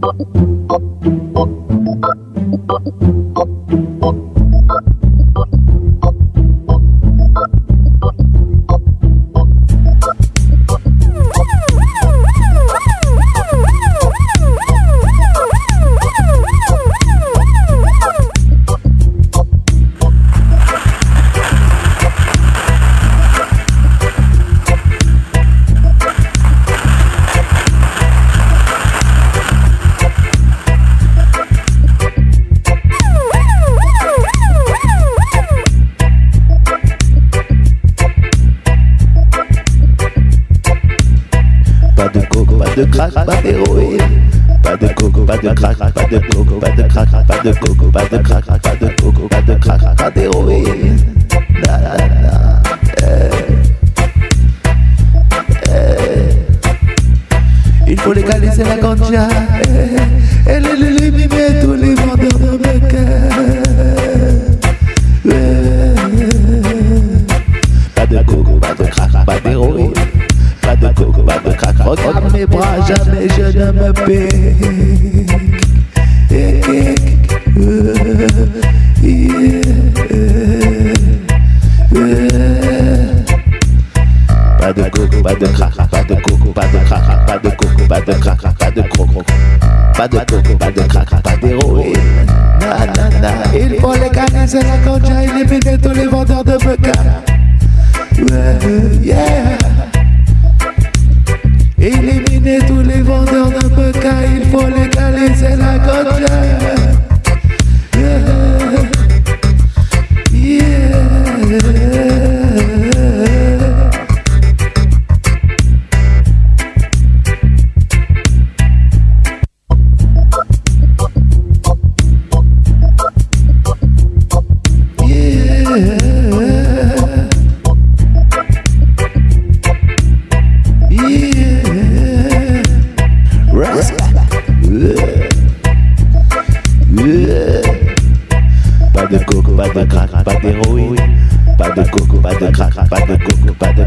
Pas de de crack, pas d'héroïne. Pas de coco, pas de crack, pas de coco, pas de crack, pas de coco, pas de crack, pas de coco, pas de crack, pas d'héroïne. Pas de coco, pas de pas de coco, pas de crack, pas de coco, pas de crack, pas de coco. Pas de coco, pas de crack, pas d'héroïne. Na, na, na. Il faut légaliser la ganja, éliminer tous les vendeurs de beca. Yeah. Éliminer tous les vendeurs de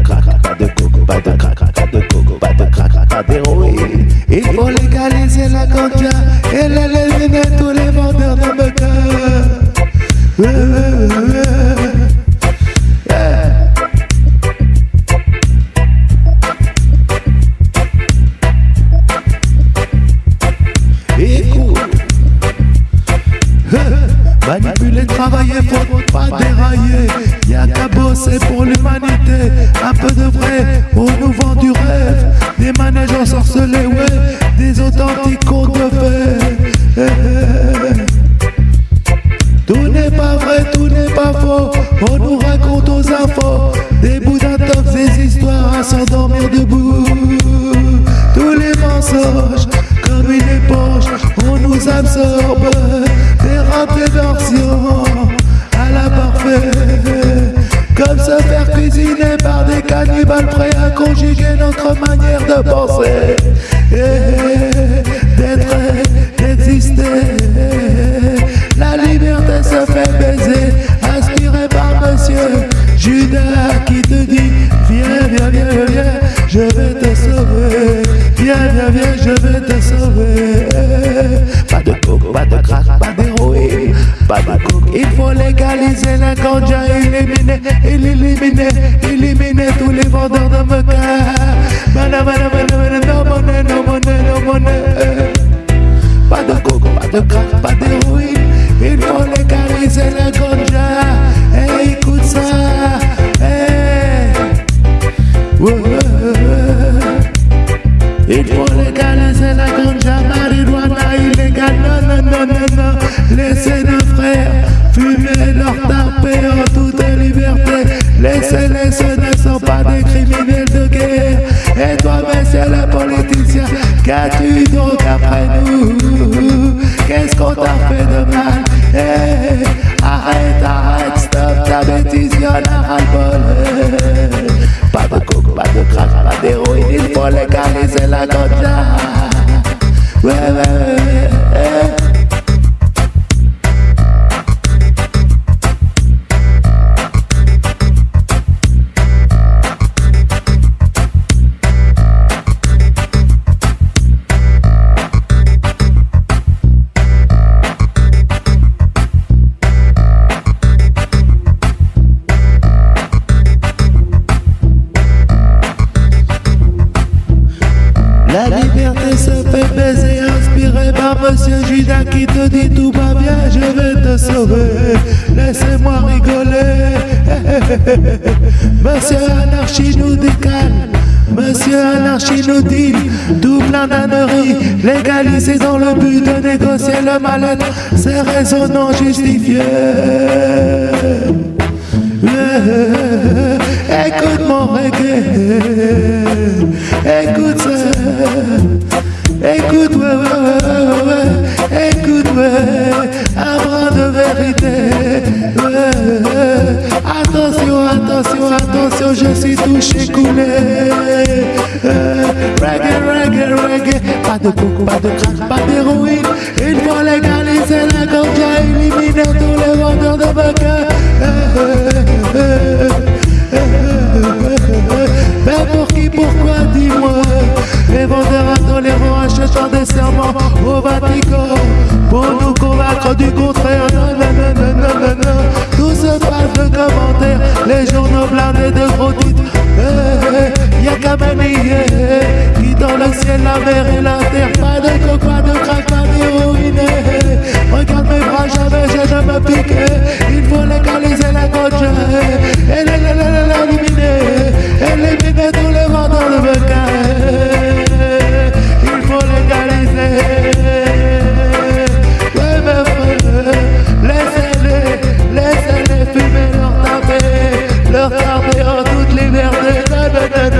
crack, pas de coco, de crack, de coco, de crack, d'héroïne. Il faut légaliser la ganja et éliminer tous les vendeurs de meca. Manipuler, travailler, faut pas dérailler. Bosser pour l'humanité. Un peu de vrai, on nous vend du rêve. Des manèges ensorcelés, ouais, des authentiques contes de fées. Tout n'est pas vrai, tout n'est pas faux. On nous raconte aux infos des bouts d'intox, des histoires à s'endormir debout. Tous les mensonges, comme une éponge, on nous absorbe. Des Mana, mana, no monnaie, no monnaie, no monnaie. Pas de coco, pas de crack, pas. Il faut légaliser la ganja. Hey, écoute ça. Hey. Ouais, ouais. Il faut légaliser la ganja, marijuana illégale. Non, non, non, non, non. Laissez nos frères fumer toute liberté. Laissez-les, ce ne qui te dit tout va bien, je vais te sauver. Laissez-moi rigoler. Monsieur Anarchie nous décale. Monsieur Anarchie nous dit tout plein d'âneries, légalisé dans le but de négocier le mal-être, ces raisons non justifiées. Écoute mon reggae, écoute ça, écoute, ouais, ouais, pas de coco, pas de crack, pas d'héroïne, il faut légaliser la ganja, éliminer tous les vendeurs de bacca. Mais pour qui, pourquoi, dis-moi? Les vendeurs intolérants achetant des serments au Vatican. Pour nous convaincre du contraire Non, non, non, non, non, non, Tout se passe de commentaires Les journaux blindés de gros titres. Eh, Y'a qu'à manier dans le ciel, la mer et la terre Pas de coke, pas de crack, pas d'héroïne. Regarde mes bras, jamais je ne me Il faut légaliser la ganja Et l'éliminer Éliminer. Tous les vents dans le Il faut légaliser. Laissez-les, laissez-les fumer leur taper Leur toute liberté